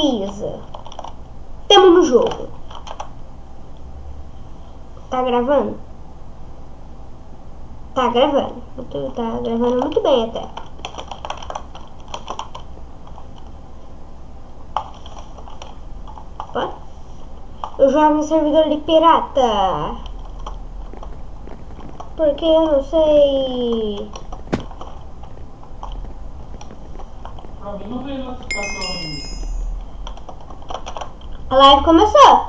Beleza. Tamo no jogo. Tá gravando? Tá gravando. Tá gravando muito bem até. Opa. Eu jogo no servidor de pirata. Porque eu não sei. Mim não veio notificação ainda. A live começou.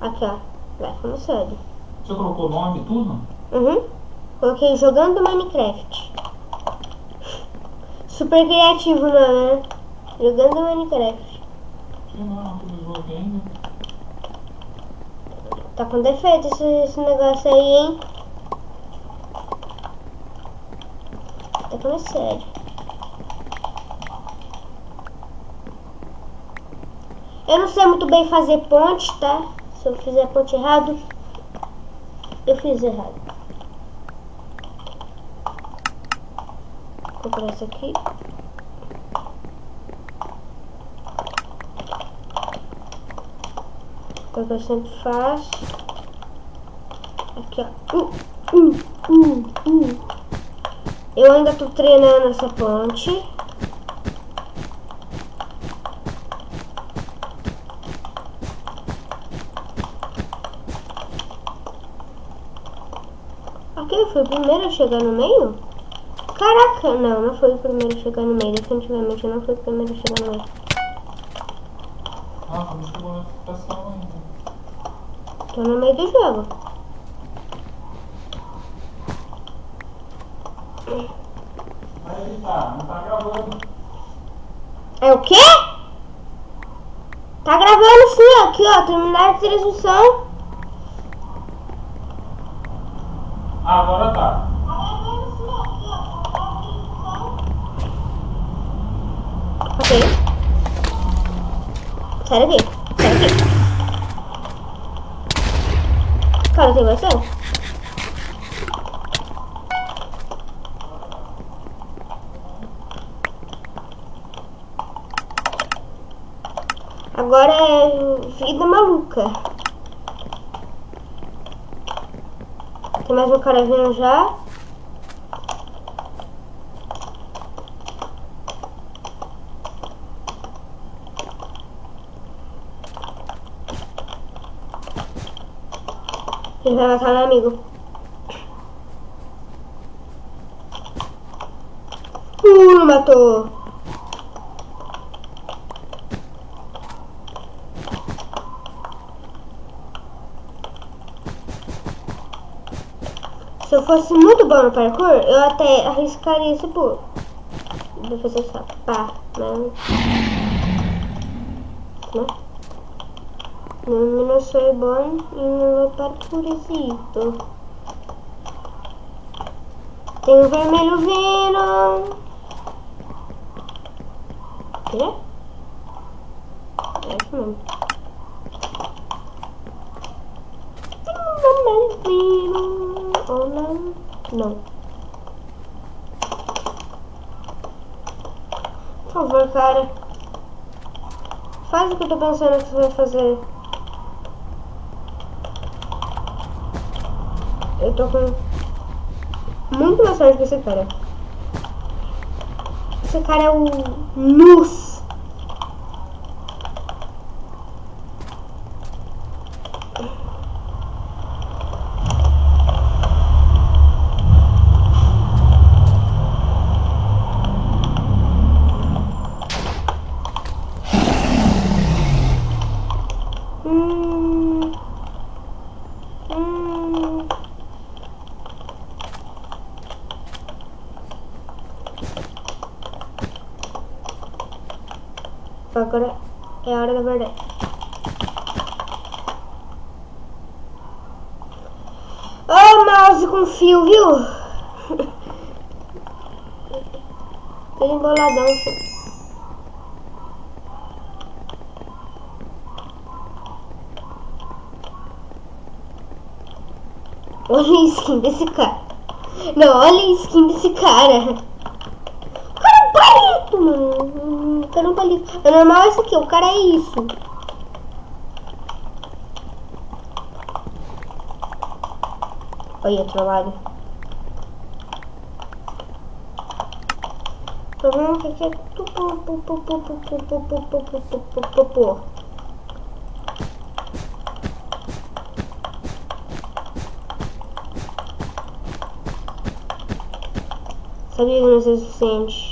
Aqui, ó. Live começou. Você colocou o nome e tudo? Uhum. Coloquei jogando Minecraft. Super criativo, não, né? Jogando Minecraft. Sei lá, não ainda. Tá com defeito esse, esse negócio aí, hein? Tá falando Eu não sei muito bem fazer ponte, tá? Se eu fizer ponte errado, eu fiz errado. Vou comprar essa aqui. É que eu sempre faço. Aqui, ó. Uh, uh, uh, uh. Eu ainda tô treinando essa ponte. Ok, foi o primeiro a chegar no meio? Caraca, não, não foi o primeiro a chegar no meio. Definitivamente não foi o primeiro a chegar no meio. Ah, não chegou notificação ainda. Tô no meio do jogo. Vai editar, não tá gravando. É o quê? Tá gravando sim, aqui ó, terminar a transmissão. Ah, agora tá. Ok. Sai daqui, sai daqui. Cara, tem bastante? Agora é vida maluca. Tem mais cara vindo já. Ele vai matar meu amigo. Uh, matou. Se eu fosse muito bom no parkour, eu até arriscaria esse pulo. Vou fazer só pá, mas... Né? Eu não sou bom em parkourzito. Tem um vermelho vindo. Quê? É isso mesmo. Tem um vermelho vindo. Ou não? Por favor, cara. Faz o que eu tô pensando que você vai fazer. Eu tô com muito mais sorte que esse cara. Esse cara é o Luz. Hum. Hum. Agora é a hora da verdade. Oh, mouse com fio, viu? Todo emboladão. assim. Olha a skin desse cara. Não, olha a skin desse cara. Cara bonito, mano. É um palito. O normal é isso aqui, o cara é isso. Olha, trabalho. O problema é que é tudo. Sabia que não é suficiente.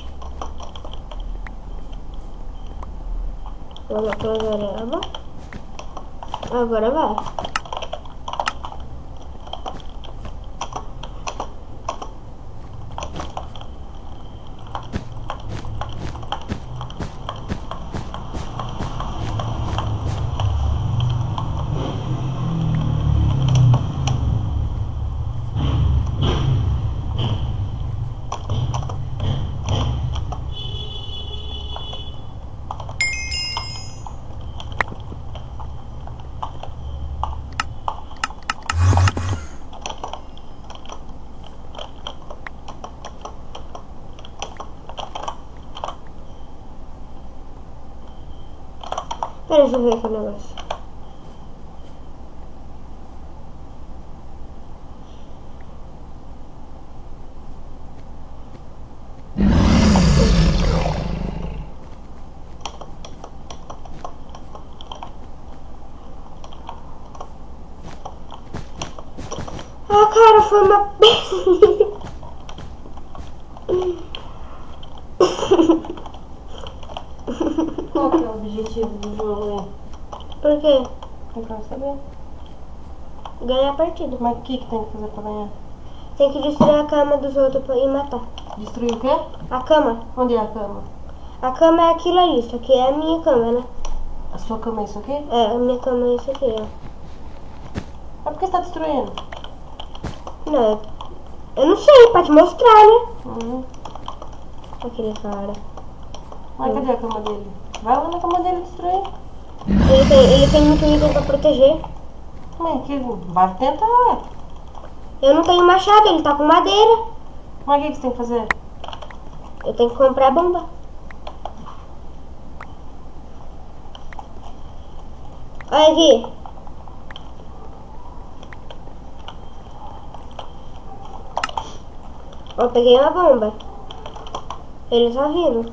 Pra gareba. Agora vai. Pera, deixa eu ver aqui o negócio. Ah, cara, foi uma Qual que é o objetivo do jogo aí? Por quê? Eu quero saber. Partida. Mas o que, que tem que fazer pra ganhar? Tem que destruir a cama dos outros pra- e matar. Destruir o quê? A cama. Onde é a cama? A cama é aquilo ali, isso aqui é a minha cama, né? A sua cama é isso aqui? É, a minha cama é isso aqui, ó. Mas por que você tá destruindo? Não, eu- eu não sei, pra te mostrar, né? Uhum. Aquele cara. Mas cadê a cama dele? Vai lá na cama dele destruir. Ele tem, ele tem muito item pra proteger. Mas que vai tentar. Eu não tenho machado, ele tá com madeira. Mas o que, que você tem que fazer? Eu tenho que comprar bomba. Olha aqui. Ó, eu peguei uma bomba. Ele tá vindo.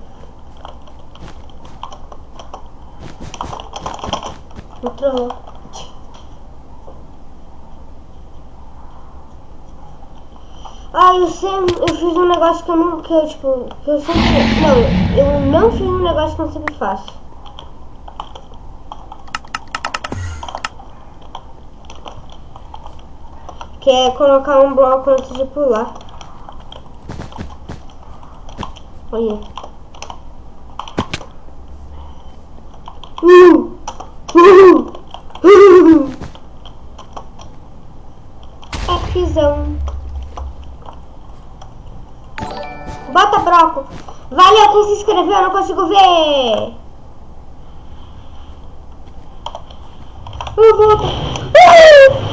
Entrou. Ah, eu sempre, eu fiz um negócio que eu não, que eu, tipo, que eu sempre, não, eu não fiz um negócio que eu sempre faço. Que é colocar um bloco antes de pular. Olha. Eu não consigo ver. Uh, volta. Uh!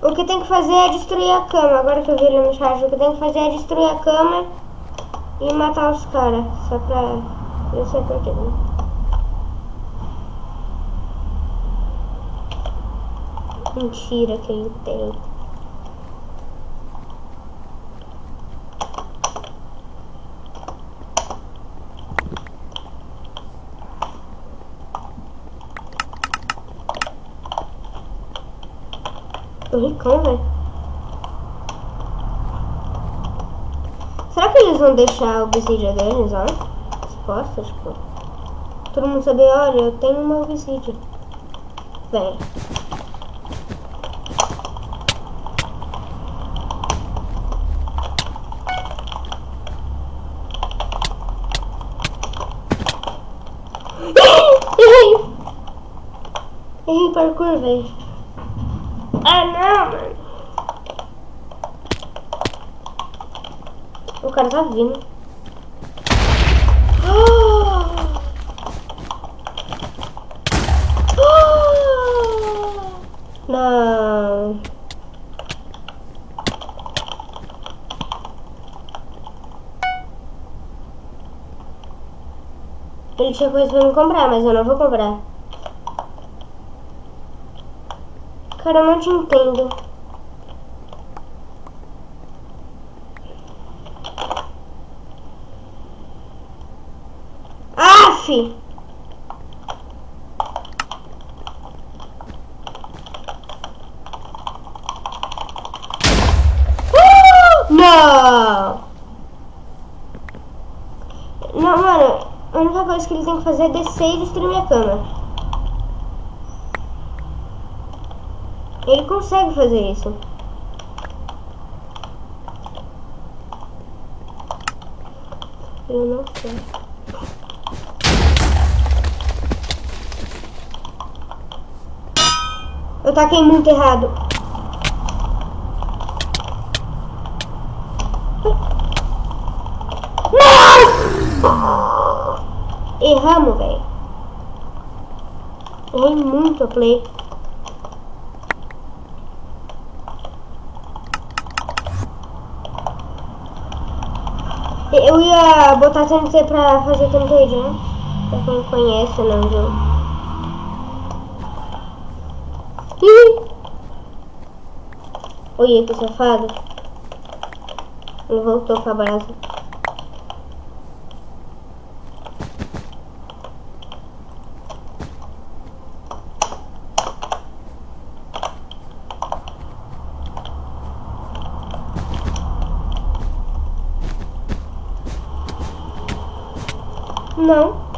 O que tem que fazer é destruir a cama. Agora que eu vi ele no chat, o que tem que fazer é destruir a cama e matar os caras. Só pra eu sei porquê, né? Mentira que ele tem. Tô ricão, velho. Será que eles vão deixar obsidian deles lá? Exposta, tipo. Todo mundo saber, olha, eu tenho uma obsidian. Vem. Errei! Errei parkour, velho. Ah, não, mano. cara tá vindo. Oh! Oh! Não. Ele tinha coisa pra me comprar, mas eu não vou comprar. Cara, eu não te entendo. Coisa que ele tem que fazer é descer e destruir minha cama. Ele consegue fazer isso. Eu não sei. Eu taquei muito errado. Não! Erramos, velho. Errei muito a play. Eu ia botar TNT pra fazer TNT, né? Pra quem conhece, não, jogo. Ih! Olha que safado. Ele voltou pra brasa. Não.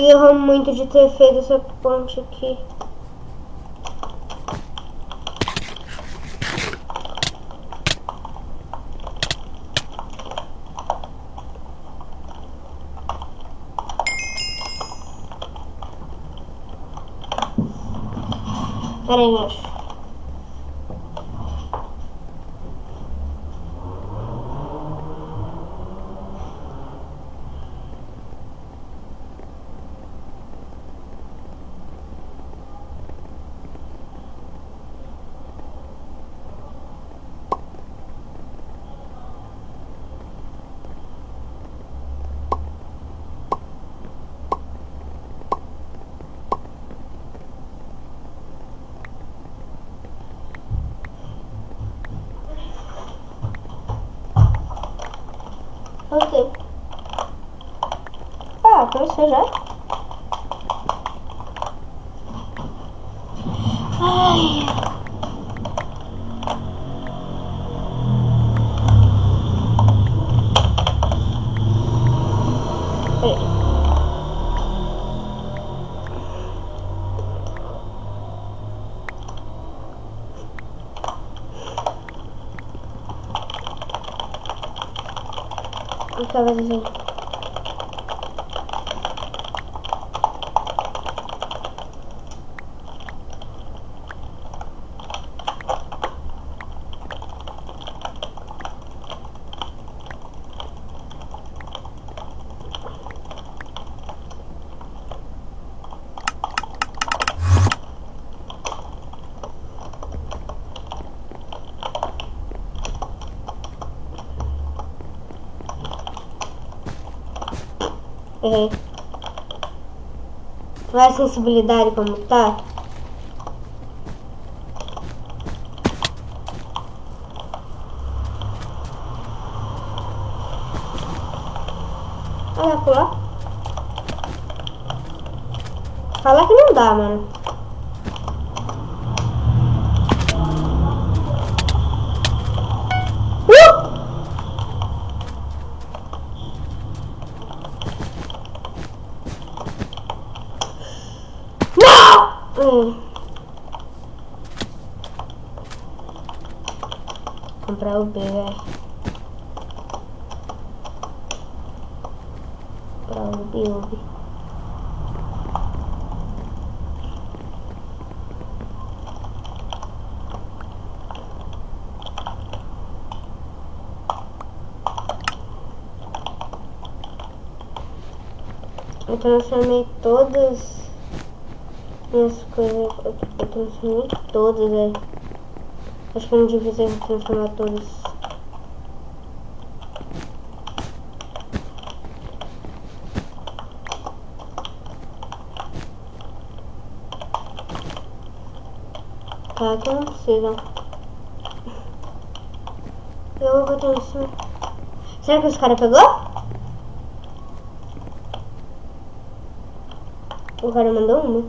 Errou muito de ter feito essa ponte aqui. Pera aí. Ok. Já? Ai. Peraí. Acaba de Errei. Olha a sensibilidade como tá. Olha lá, lá. Fala que não dá, mano. Uh! Não! Hum. Comprar o B, velho. Comprar o B, o B. Eu transformei todas minhas coisas. Eu, transformei todas, velho. Acho que não devia ter transformado todas. Tá, que não precisa. Eu vou botar em cima. Será que os caras pegou? O cara mandou uma.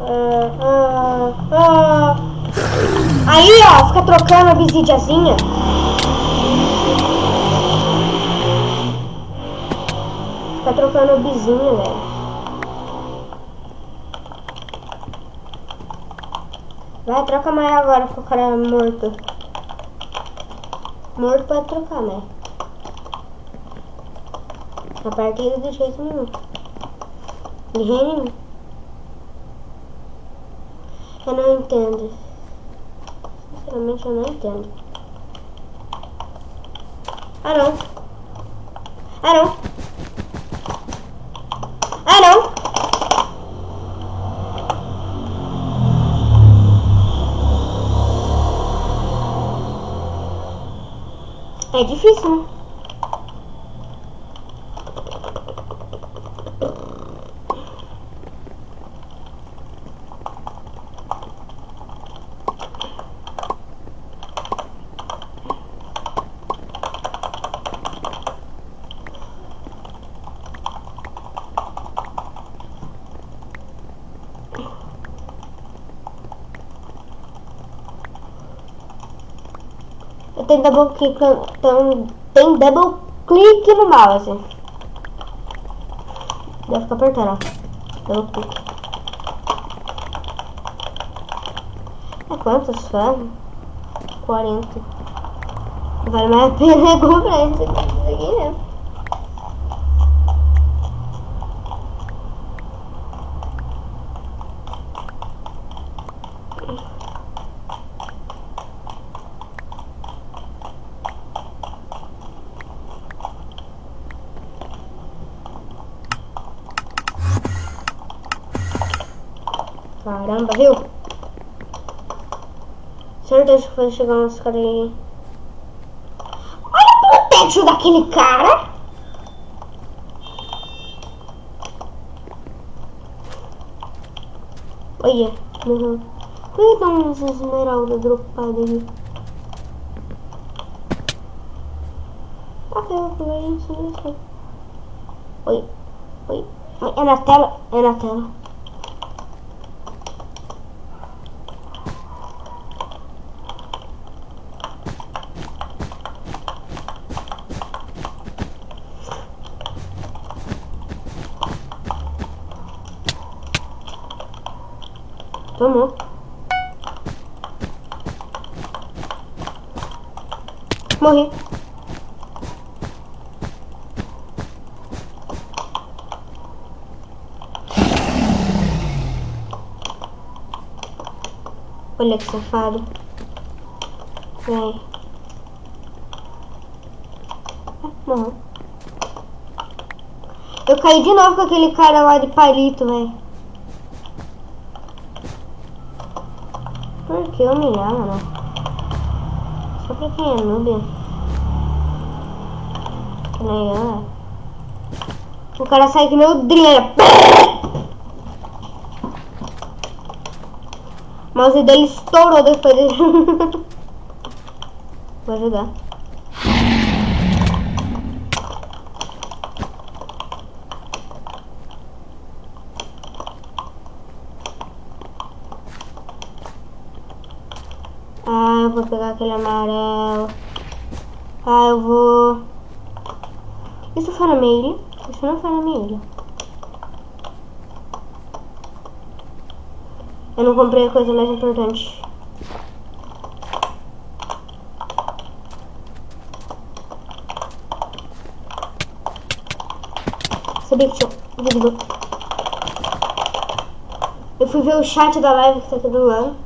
Ah, ah, ah. Aí, ó, fica trocando a visidiazinha. Fica trocando a bizinha, velho. Vai, troca mais agora cara morto. Morto pode trocar, né? A partida do jeito nenhum. De. Eu não entendo. Sinceramente eu não entendo. Ah não. É né? Tenho double click, então, tem double click no mouse. Deve ficar apertando. Double click. É quantos ferros? 40. Vale mais a pena comprar esse aqui mesmo. Caramba, viu? Certeza que vai chegar uns caras aí. Olha pro teto daquele cara! Olha, morreu. Por que estão umas esmeraldas dropadas aí? Ah, eu vou isso, isso. Oi, oi. É na tela, é na tela. Que safado. Vem. Morreu. Eu caí de novo com aquele cara lá de palito, velho. Por que humilhar, mano? Só pra quem é noob. Nem eu, é. O cara sai que o Drinha. Mouse dele estourou depois. Vou ajudar. Ah, eu vou pegar aquele amarelo. Ah, eu vou... Isso foi na minha ilha? Isso não foi na minha ilha. Eu não comprei a coisa mais importante. Sabia que tinha. Eu fui ver o chat da live que tá aqui do lado.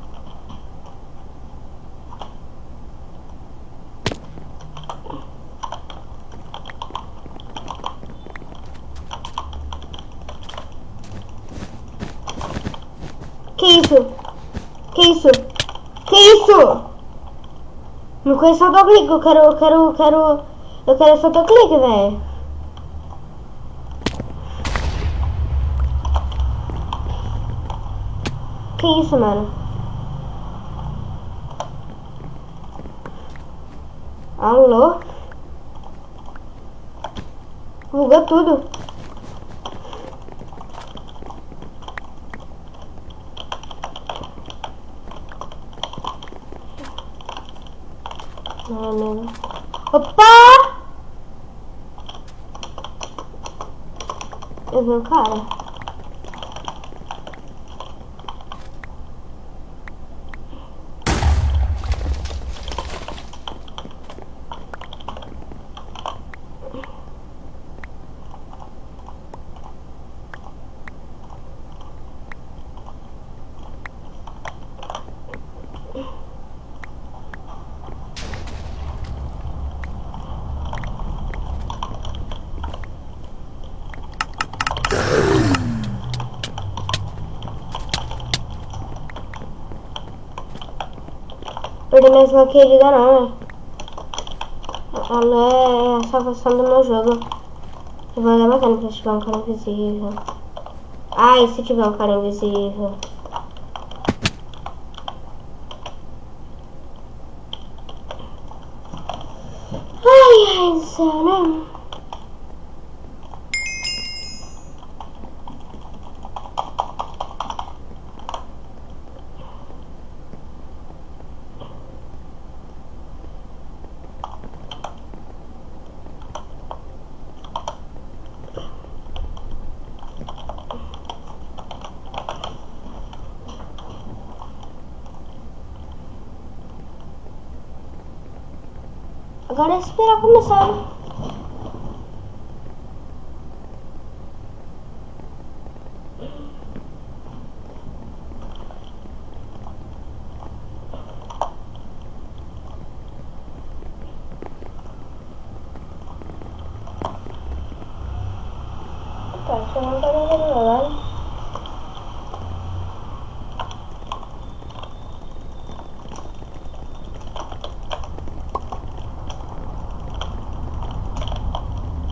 isso? Que isso? Que isso? Não conheço autoclique, eu quero, eu quero, eu quero, eu quero esse autoclique, velho. Que isso, mano? Alô? Bugou tudo. Não. Opa! Eu vi um cara. Sua querida não, né? Ela é a salvação do meu jogo. Eu vou dar bacana se tiver um cara invisível. Ai, se tiver um cara invisível. Ai, ai do céu, né? Agora é esperar começar. né? Tá, deixa eu mandar uma olhada.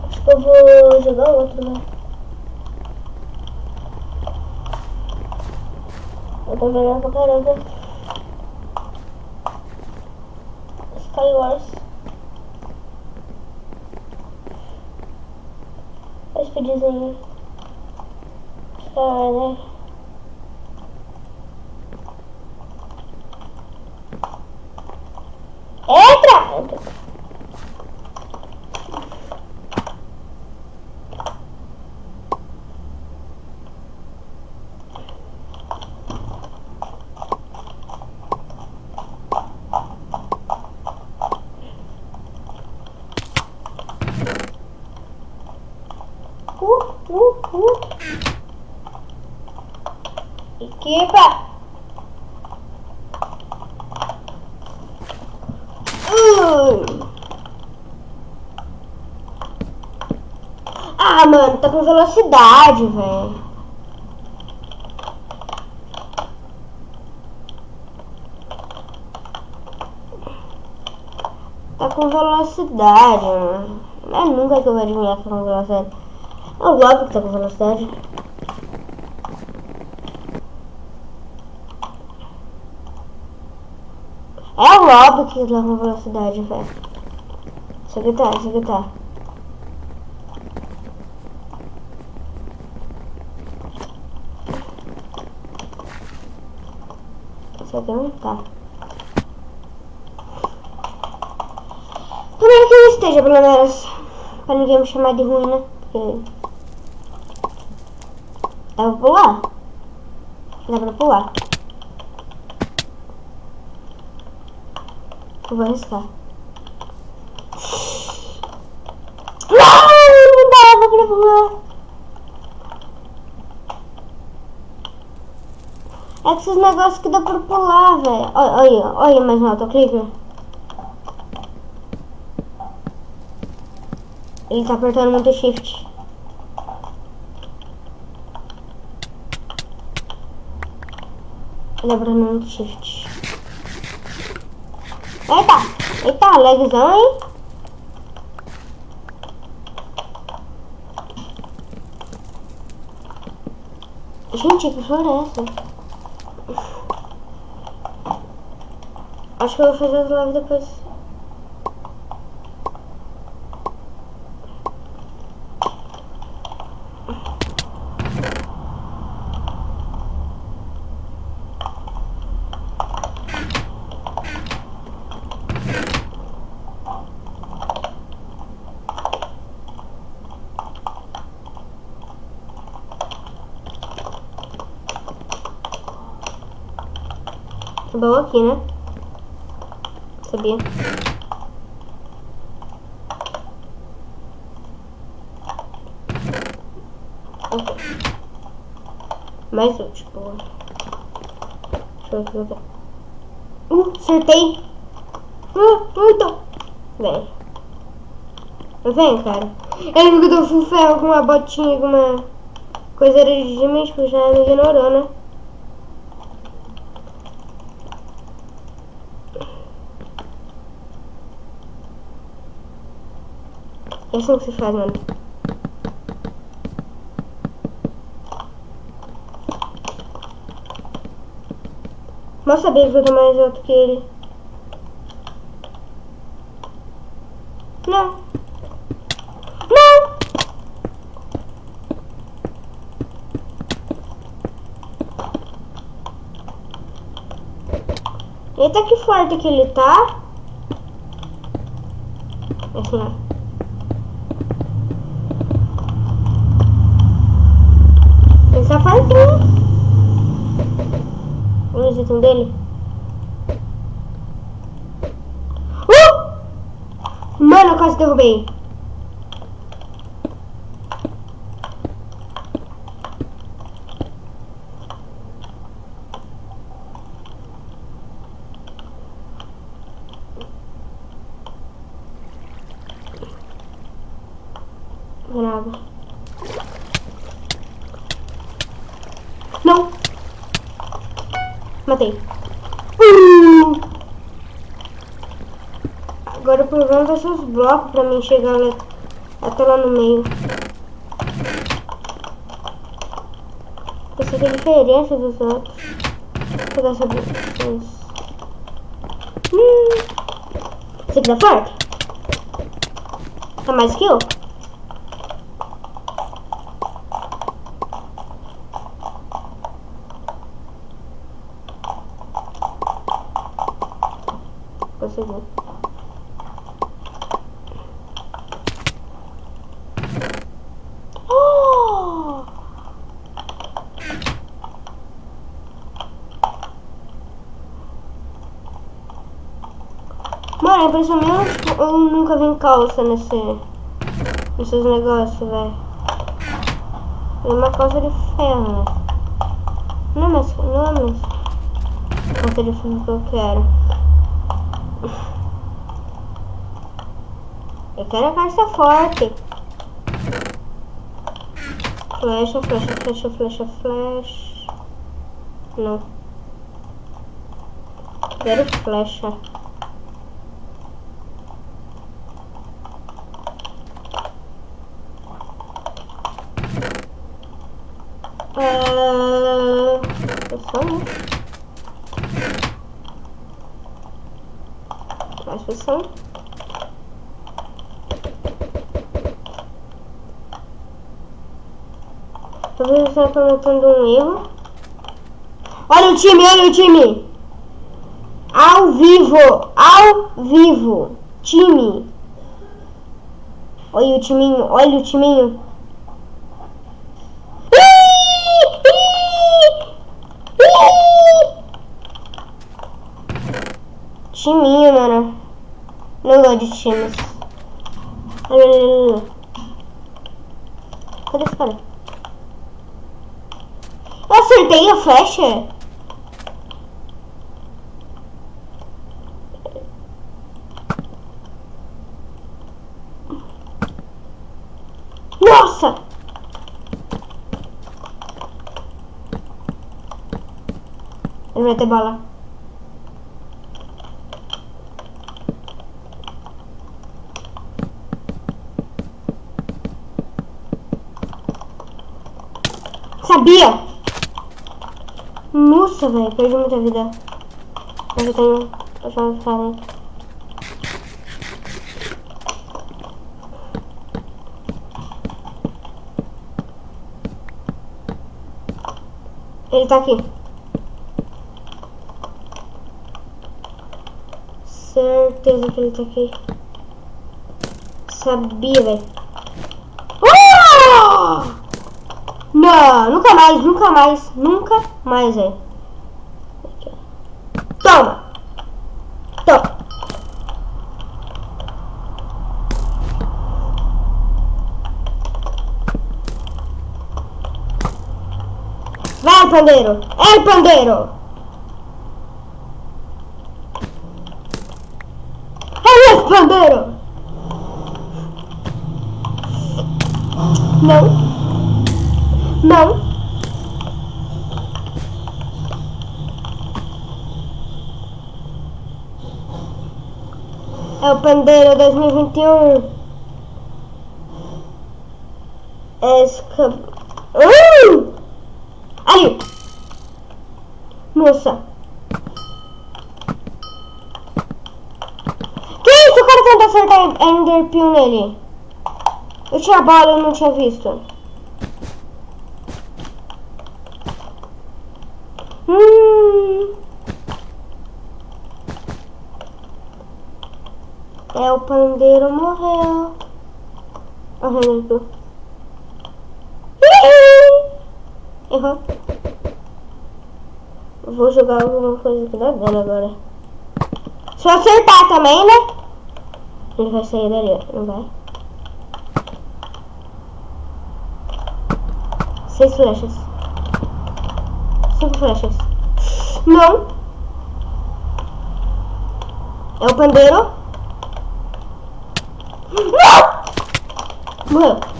Acho que eu vou jogar outro, né? Eu tô jogando pra caramba. Skywars. Olha o speedzinho. Cara. Entra! Entra! Uh, uh, uh. Equipa! Uh. Ah, mano, tá com velocidade, velho. Tá com velocidade, mano. Mas nunca que eu vou adivinhar que tá com velocidade. É o Globo que tá com velocidade. É o Lobo que tá com velocidade, velho. Isso aqui tá, isso aqui tá. Tá. Tomara que eu esteja, pelo menos. Pra ninguém me chamar de ruim, né? Porque... Dá pra pular? Dá pra pular. Eu vou arriscar. Não, não dava pra pular. É esses negócios que dá pra pular, velho. Olha, olha, mais um autoclicker. Ele tá apertando muito shift. Lembrando no shift. Eita! Eita, lagzão, hein? Gente, que floresta. Acho que eu vou fazer as lives depois. Bom aqui, né? Sabia? Ok. Mais útil, boa. Deixa eu ver Uh, acertei! Uh, muito! Vem. Vem, cara. Ele ficou do full ferro com uma botinha, com uma coisa de tipo, já me ignorou, né? Assim que se faz, mano. Mal sabia que eu tô mais alto que ele. Não. Não! Eita que forte que ele tá. Assim, ó. Ele tá fortinho. Vamos ver o dele. Uh! Mano, eu quase derrubei. Nada. Não. Matei. Uh! Agora o problema vai ser os blocos pra mim chegar lá, até lá no meio. Essa aqui é diferença dos outros. Vou pegar essa coisa. Hum. Esse aqui tá forte? Tá mais que eu? Consegui. Oh! Eu nunca vi calça nesse, nesses negócios, velho. É uma calça de ferro? Não é mais, não é mais calça de ferro que eu quero. Eu quero a calça forte. Flecha, flecha, flecha, flecha, flecha. Não. Quero flecha. Ah, é só né? Acho que são. Está cometendo um erro. Olha o time, olha o time! Ao vivo! Ao vivo! Time! Olha o timinho, olha o timinho. Timinho, mano. Não gosto de times. Cadê esse cara? Acertei a flecha? Nossa! Ele vai ter bala. Sabia! Nossa, velho, perdi muita vida. Mas eu tenho. Vou ficar? Ele tá aqui. Certeza que ele tá aqui. Sabia, velho. Ah! Não, nunca mais, nunca mais, nunca mais, velho. Pandeiro! É, pandeiro! É, pandeiro! Não. Não. É o pandeiro 2021. É esca... Uh! Ali! Nossa! Que isso? O cara tenta acertar Ender nele. Eu tinha bala, eu não tinha visto. Hum. É, o pandeiro morreu. Ah, Renato. Errou. Vou jogar alguma coisa que dá dano agora. Se eu acertar também, né? Ele vai sair dali, não vai? Seis flechas. Cinco flechas. Não. É o pandeiro. Não! Morreu.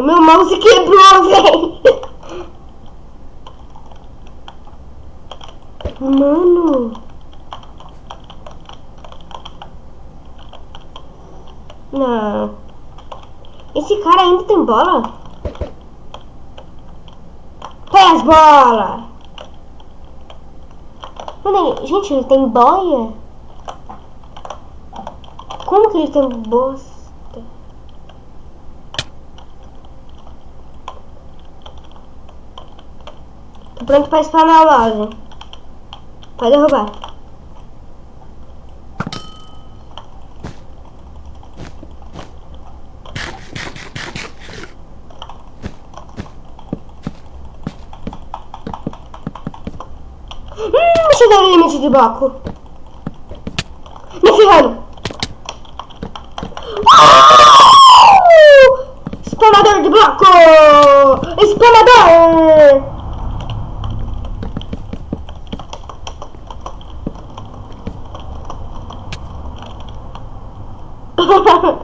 Mano, meu mouse quebrou, velho. Mano. Não. Esse cara ainda tem bola? Bolas! Mano, gente, ele tem boia? Como que ele tem bosta? Pronto pra spawnar loja. Pode derrubar. Hum, cheguei no limite de bloco. Me ferrando. Uh! Spawnador de bloco! Spawnador!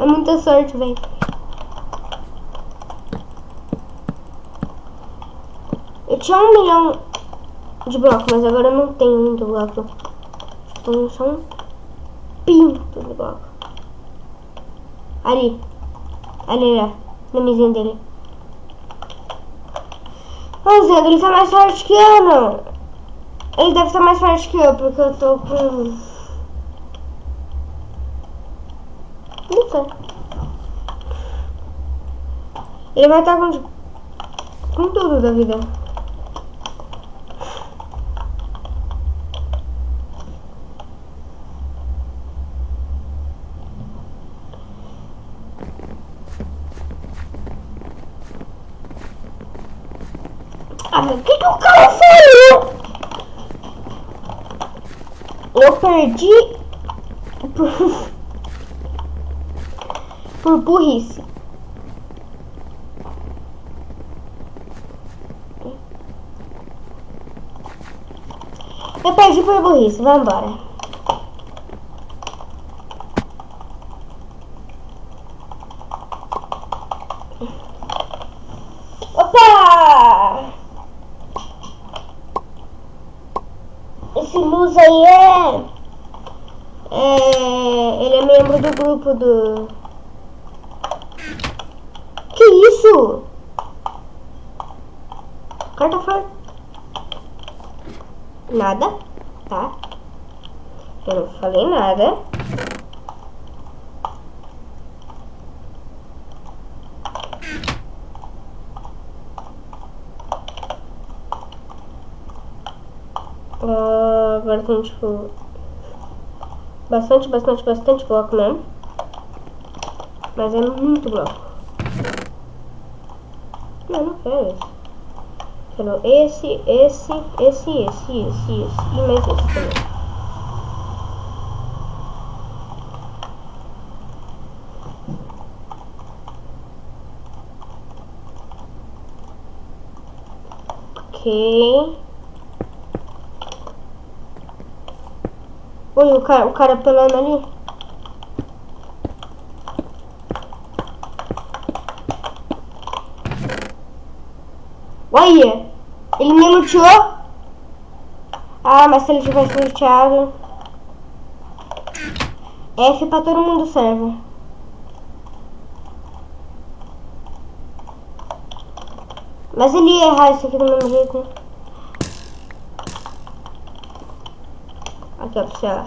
É muita sorte, velho. Eu tinha um milhão de bloco, mas agora eu não tenho muito bloco. Tenho só um pinto de bloco. Ali. Ali, ó. Na mesinha dele. Ô, Zé, ele tá mais forte que eu, não. Ele deve estar mais forte que eu, porque eu tô com... Não sei. Ele vai estar com... Tudo da vida. Ah, que, que o cara falou? Eu perdi por, por burrice. Eu perdi por burrice, vamos vambora. Opa! Esse Luz aí é... é... Ele é membro do grupo do... falei nada. Ah, agora tem tipo bastante, bastante, bastante bloco mesmo. Mas é muito bloco. Não, não quero esse. Quero esse, esse, esse, esse, esse, esse e mais esse também. Ok. Oi, o cara, o cara pelando ali. Olha, ele me luteou. Ah, mas se ele tivesse luteado... F pra todo mundo serve. Mas ele ia errar isso aqui do mesmo jeito, né? Aqui, ó, pra você, ó.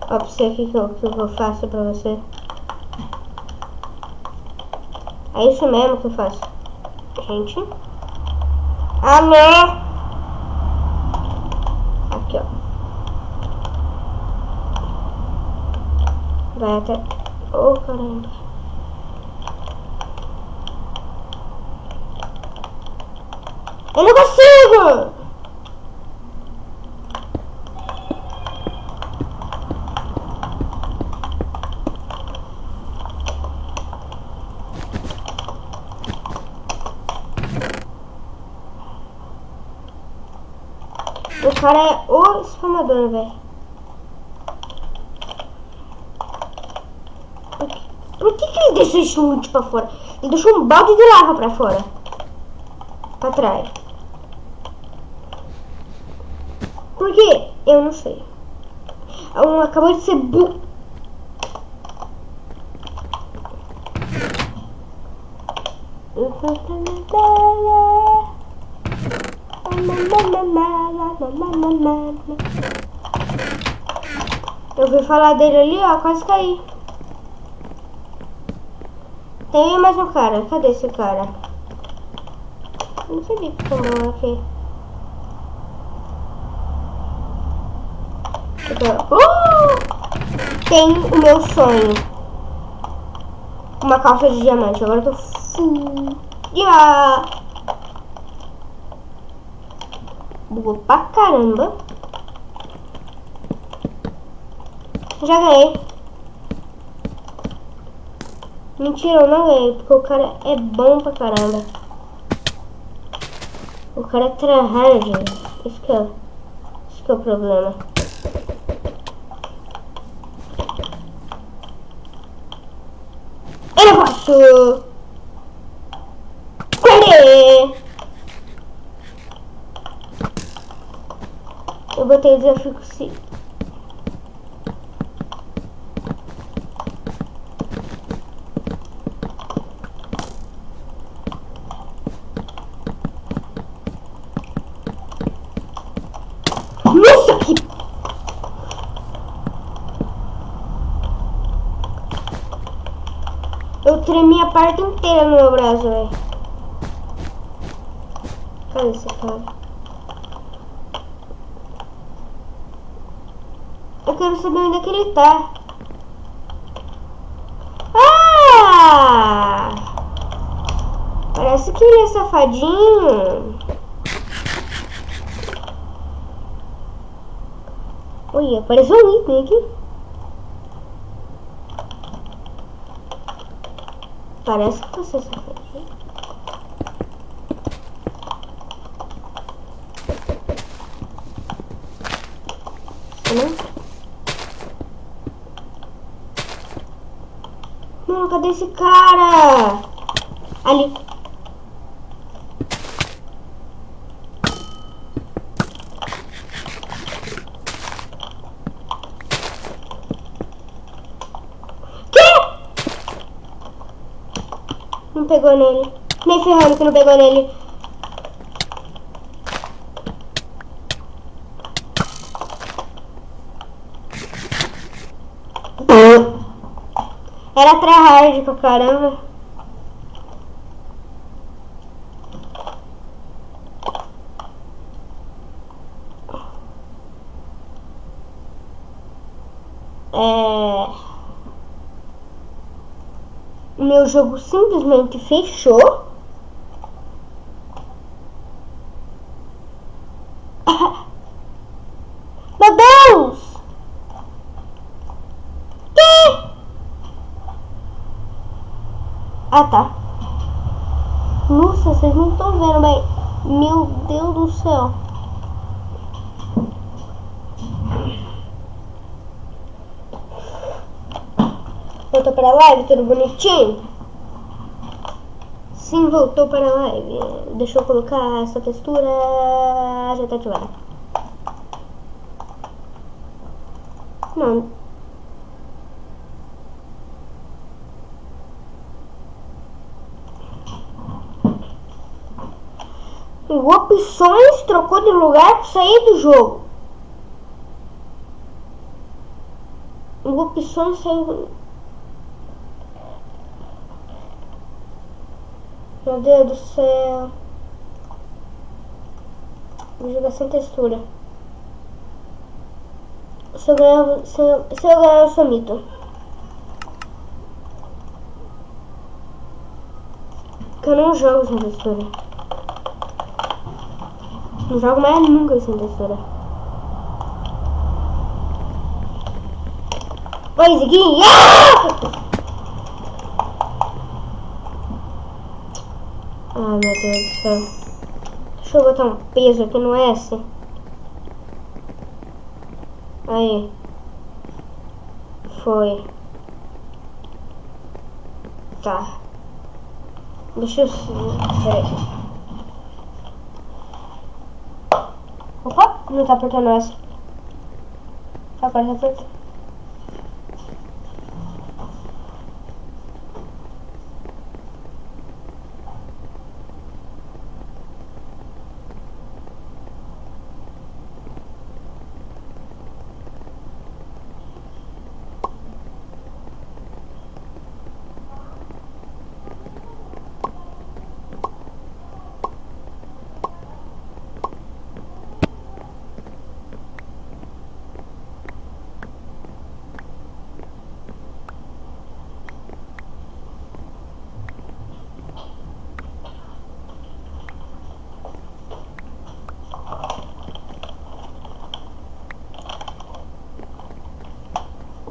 Ó, pra você aqui que eu, que eu faço pra você. É isso mesmo que eu faço. Gente. Ah, não! Aqui, ó. Vai até... Oh, caramba. Eu não consigo! O cara é o spamador, velho. Por, que- que, ele deixou esse chute pra fora? Ele deixou um balde de lava pra fora. Pra trás. Por quê? Eu não sei. Um acabou de ser bu... Eu ouvi falar dele ali, ó, quase caí. Tem mais um cara. Cadê esse cara? Não que tombou aqui. Uh! Tem o meu sonho. Uma calça de diamante. Agora eu tô. Yeah! Bugou pra caramba. Já ganhei. Mentira, eu não ganhei, porque o cara é bom pra caramba. O cara é tryhard. Isso que é, isso que é o problema. posso... Eu botei o desafio 5. Cara? Eu quero saber onde é que ele tá. Ah! Parece que ele é safadinho. Oi, apareceu um item aqui. Parece que você safadinho. esse cara? Ali. Que? Não pegou nele. Nem ferrando que não pegou nele. Era tryhard pra caramba. É... Meu jogo simplesmente fechou. Meu Deus! Que? Ah, tá. Nossa, vocês não estão vendo bem. Meu Deus do céu. Voltou para a live, tudo bonitinho? Sim, voltou para a live. Deixa eu colocar essa textura. Já tá ativada. Não. O opções trocou de lugar sair do jogo. Opções saiu. Meu Deus do céu. Vou jogar sem textura. Se eu ganhar, se eu, se eu ganhar, eu sou mito. Porque eu não jogo sem textura. Não jogo mais nunca textura. Oi, Ziguinho! Ah! Meu Deus do céu. Deixa eu botar um peso aqui no S. Aí. Foi. Tá. Deixa eu... Peraí. Opa, não tá apertando essa. Agora tá apertando.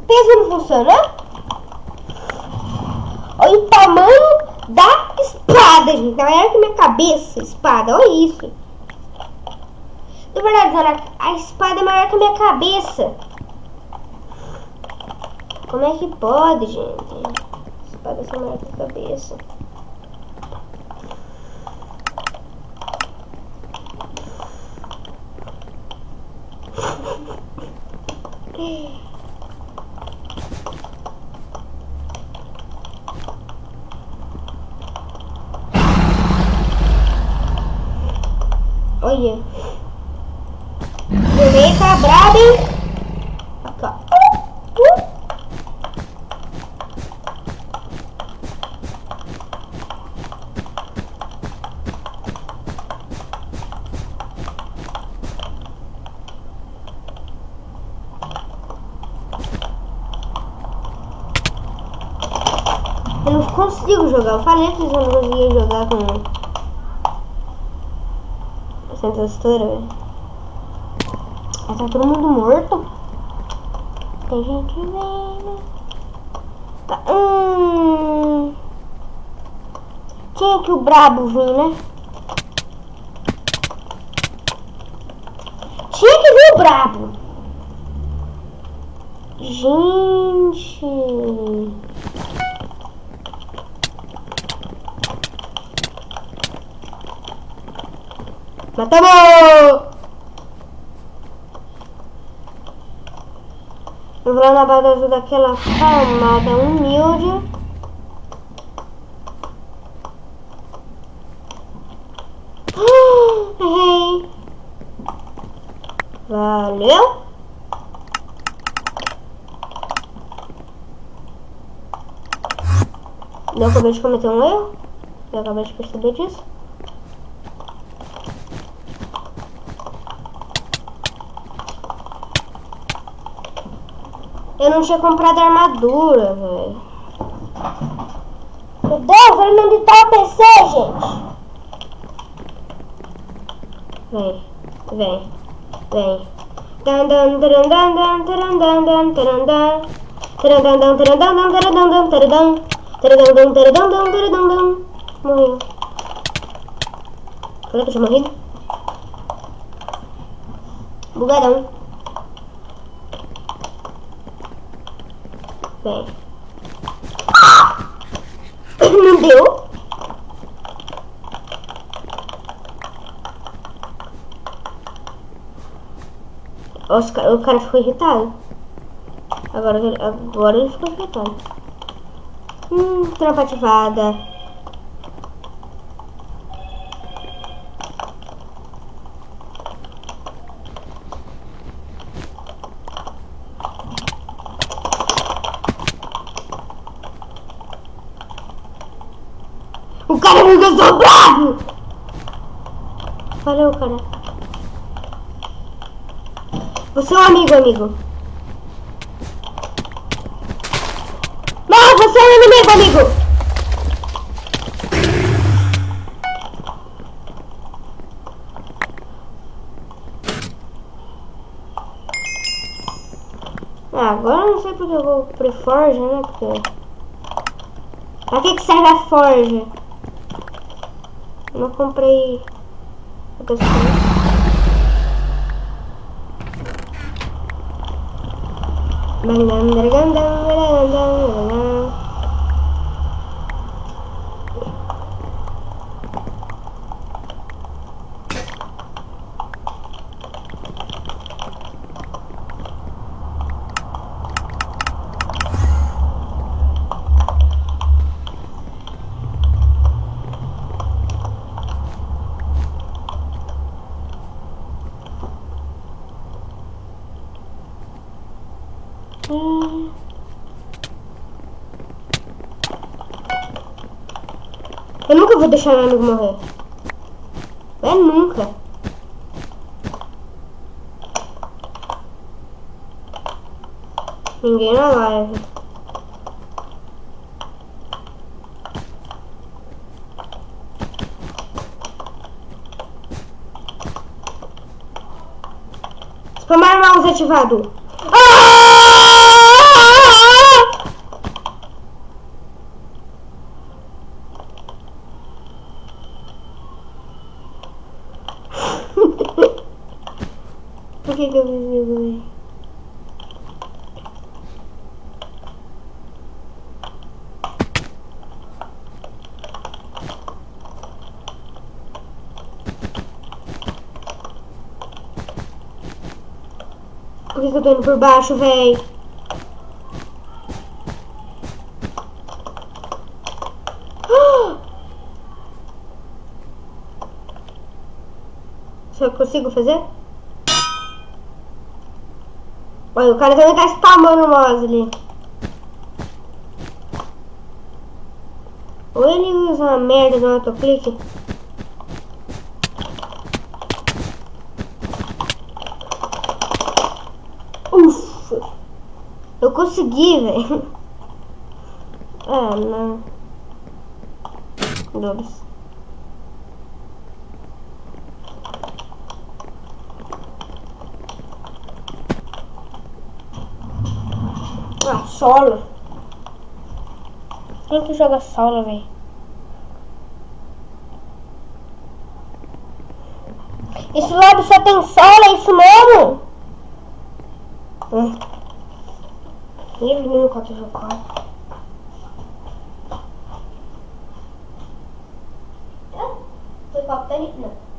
Peso não funciona? Olha o tamanho da espada, gente. Na verdade, minha cabeça, espada. Olha isso. Na verdade, a espada é maior que a minha cabeça. Como é que pode, gente? Espada é maior que a cabeça. Olha. O meio tá brabo, hein? Aqui, ó. Uh, uh. Eu não consigo jogar. Eu falei que eu não conseguia jogar com sem textura, velho. Tá todo mundo morto. Tem gente vendo. Tá. Hum. Tinha que o brabo vir, né? Tinha que vir o brabo. Gente. Matamos! Eu vou lá na base daquela camada humilde. Errei. Valeu. Eu acabei de cometer um erro. Eu acabei de perceber disso. Eu não tinha comprado armadura, velho. Meu Deus, ele não tá o PC, gente. Vem, vem, vem. Dan. Morreu. Será que eu tinha morrido? Bugadão. Vem. Não deu? Os ca- o cara ficou irritado. Agora, ele- agora ele ficou irritado. Hum, trampa ativada. O cara me gastou bravo! Valeu, cara. Você é um amigo, amigo. Não, você é inimigo, amigo. Ah, agora eu não sei porque eu vou pro Forge, né? Porque... Pra que, que serve a Forge? Eu não comprei outras Bang bang bang bang bang bang dang deixar meu amigo morrer. É nunca. Ninguém na live. Spamar mouse ativado. Ah! Por que, eu isso, velho? Por que, eu tô indo por baixo, véi? Eu consigo fazer? Olha, o cara também tá spamando o mouse ali. Ou ele usa uma merda no autoclique. Ufa! Eu consegui, velho. Ah, não. Dois. Ah, solo. Quem que joga solo, velho? Esse lobby só tem solo, é isso mesmo? Hum. Ele nunca te jogou. Foi copo da Não.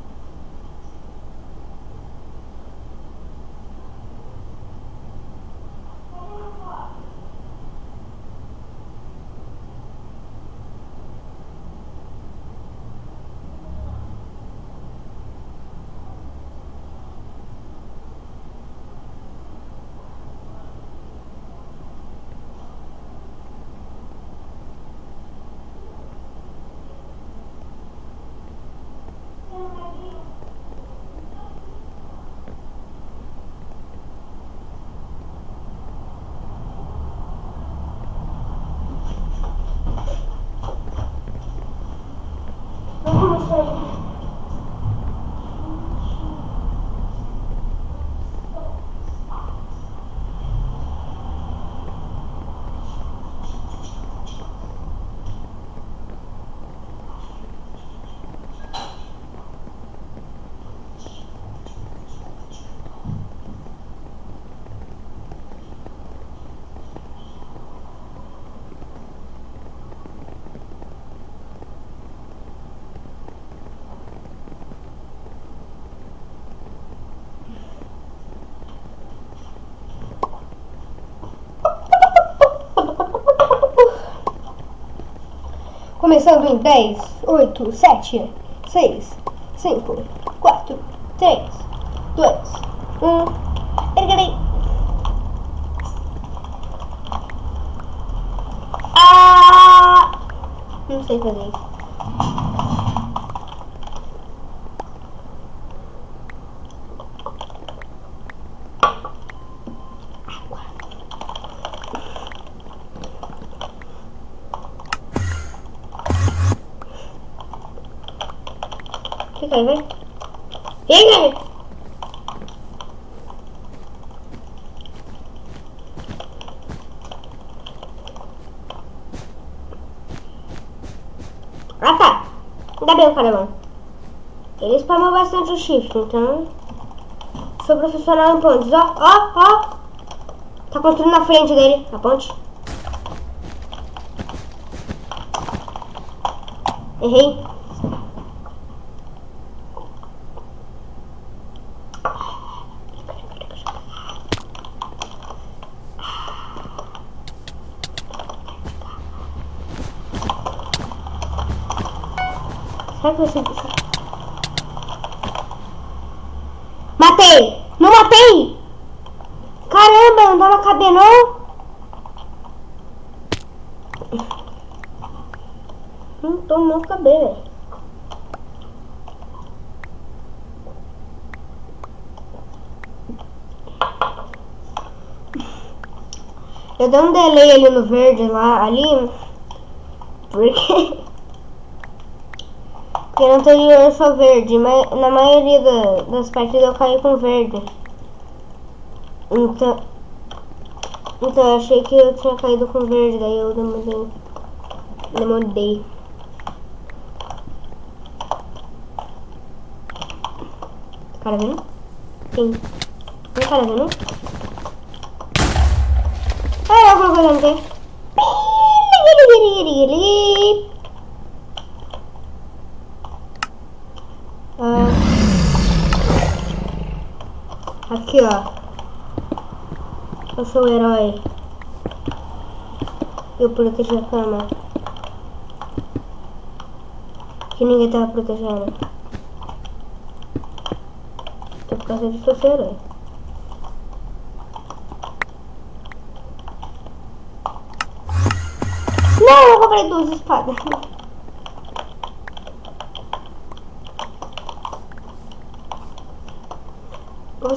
Começando em 10, 8, 7, 6, 5, 4, 3, 2, 1. Erguei. Ah! Não sei fazer isso. Vai. Fica aí. Ah tá. Ainda bem o. Ele spamou bastante o shift, então. Sou profissional em pontes. Ó, ó, ó. Tá construindo na frente dele, a ponte. Errei. Matei! Não matei! Caramba, não dava caber não? Não velho. Eu dei um delay ali no verde lá, ali, porque porque no anterior eu sou verde, mas na maioria da, das partidas eu caí com verde. Então, então eu achei que eu tinha caído com verde, daí eu demorei. Demorei. Cara vendo? Sim. Tem cara vendo? Ah, alguma coisa não Ah. Aqui, ó. Eu sou o herói. Eu protejo a cama. Que ninguém tava protegendo. Tô por causa disso eu sou herói. Não, eu comprei duas espadas.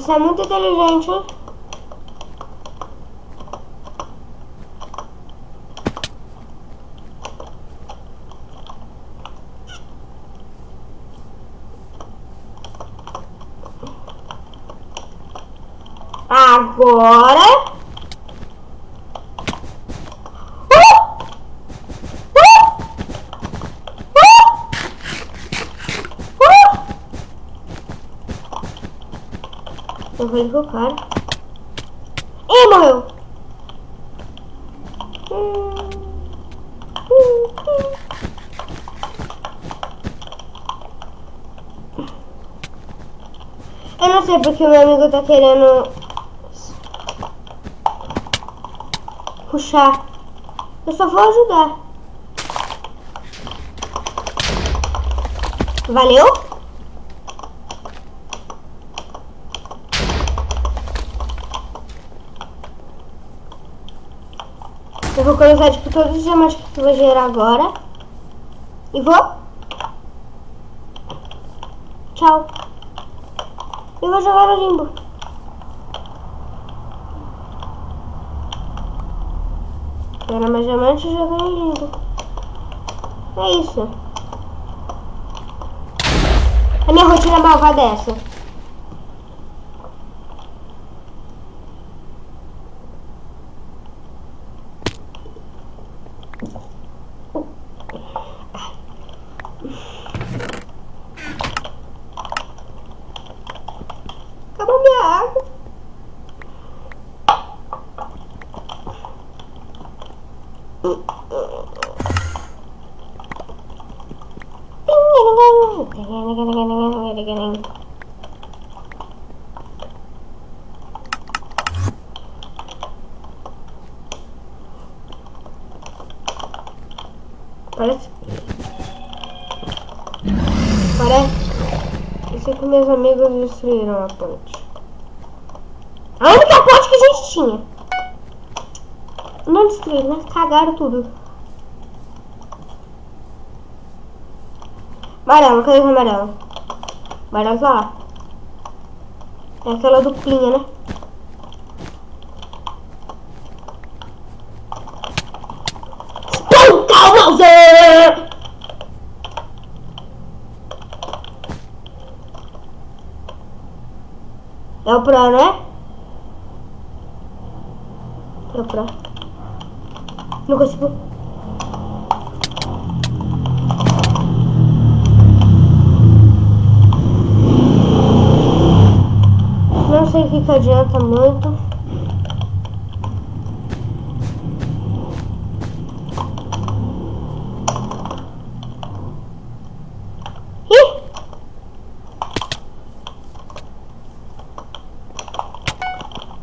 Você é muito inteligente. Agora. Uh! Uh! Uh! Uh! Vou com o cara. Ih, morreu. Eu não sei porque meu amigo tá querendo puxar. Eu só vou ajudar. Valeu? Vou colocar tipo todos os diamantes que eu vou gerar agora. E vou. Tchau. E vou jogar no limbo. Era mais diamante e jogar no limbo. É isso. A minha rotina malvada é essa. Acabou minha água. Parece. jacaré. E cinco meus amigos destruíram a ponte. A única ponte que a gente tinha. Não destruíram, mas cagaram tudo. Amarelo, cadê o amarelo? Amarelo tá lá. É aquela duplinha, né? Bowser! É o Pro, né? É o Pro. Não consigo. Sei que, que adianta muito.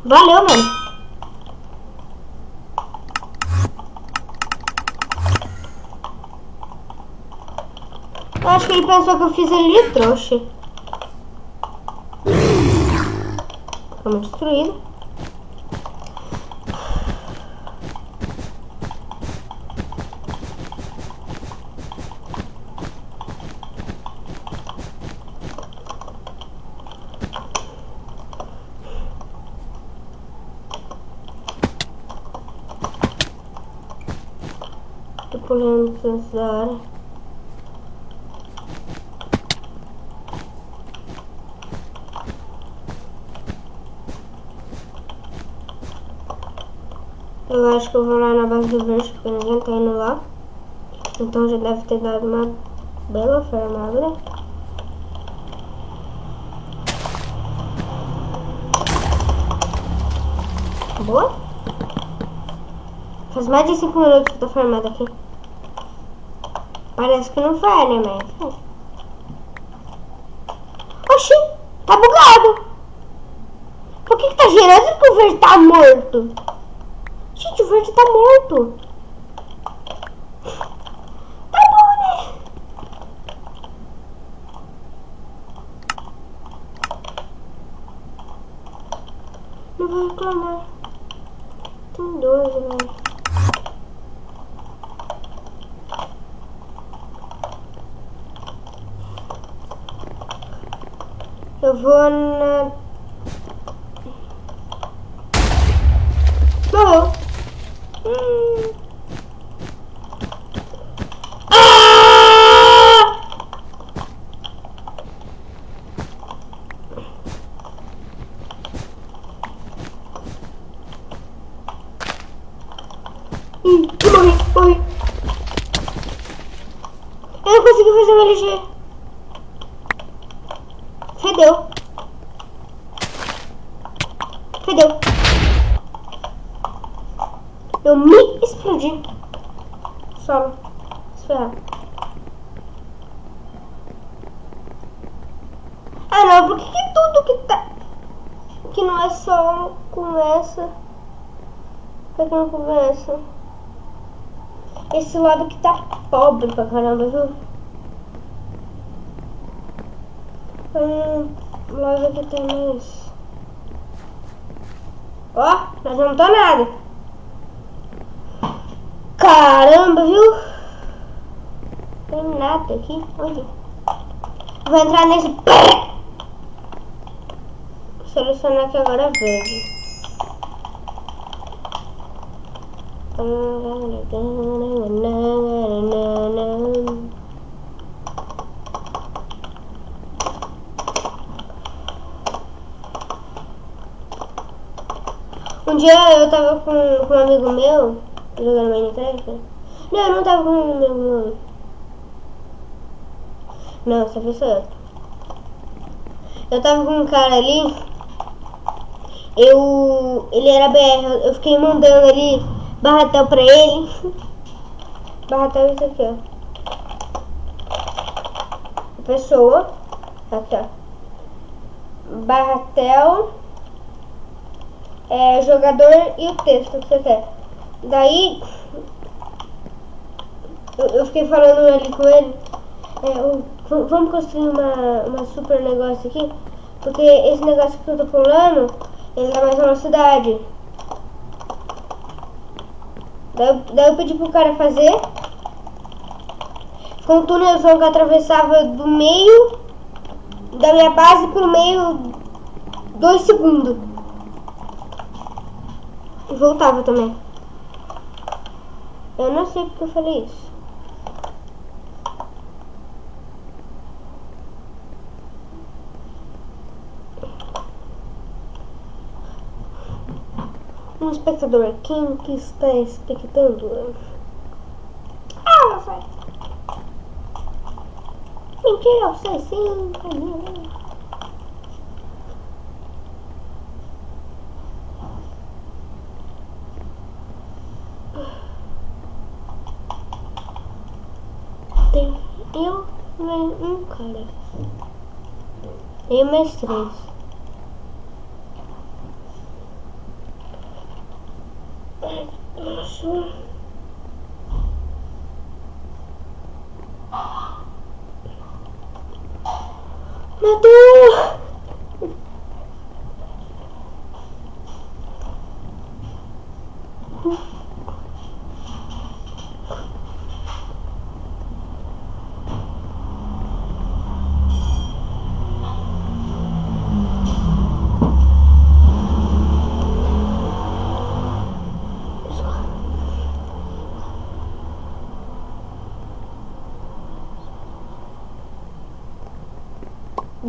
Valeu, mano. Eu acho que ele pensou que eu fiz ele de trouxa. Vamos destruído. Tô da hora. Eu acho que eu vou lá na base do verde porque ninguém tá indo lá. Então já deve ter dado uma bela fermada. Boa? Faz mais de 5 minutos que eu tô formada aqui. Parece que não foi, né, mas... Oxi, tá bugado. Por que que tá girando que o verde tá morto? Verde tá morto. Tá bom, né? Não vai reclamar. Tem dois, velho. Eu vou na. Morreu. Hum. Ah! Ih, eu morri, morri. Eu não consegui fazer o LG. Fedeu. Fedeu. Eu me explodi. Solo. Se ferrar. Ah não, por que, que tudo que tá. Que não é solo começa. Que começa? Esse lado que tá pobre pra caramba, viu? Hum, lado aqui tem mais. Ó, nós não tá nada. Caramba, viu? Tem nada aqui. Onde? Vou entrar nesse. Selecionar aqui agora verde. Um dia eu tava com, com um amigo meu jogando Minecraft. Não, eu não tava com um amigo meu. Não, essa eu. Eu tava com um cara ali. Eu. Ele era BR, eu fiquei mandando ali barratel pra ele. Barratel é isso aqui, ó. Pessoa. Aqui, ó. Barratel. É, jogador e o texto que você quer. Daí. Eu, eu fiquei falando ali com ele. É, vamos construir uma, uma super negócio aqui. Porque esse negócio que eu tô pulando, ele dá mais velocidade. Daí, daí eu pedi pro cara fazer. Ficou um túnelzão que atravessava do meio da minha base pro meio dois segundos. E voltava também. Eu não sei porque eu falei isso. Um espectador, quem que está expectando? Ah, não sei. Mentira, eu sei sim, Camila. Tem eu e um cara. Eu mais três. Nossa. Matou! Nossa.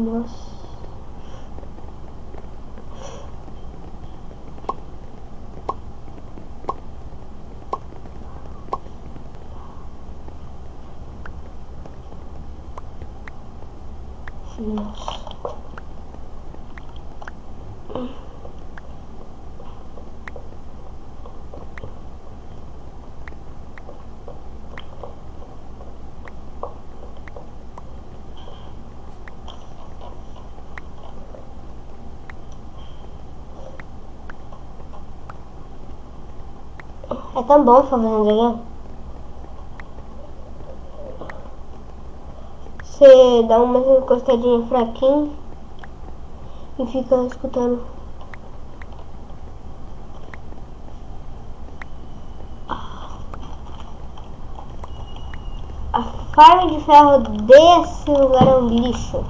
Nossa. É tão bom ficar fazendo dragão. Você dá uma encostadinha fraquinha e fica escutando. A farm de ferro desse lugar é um lixo.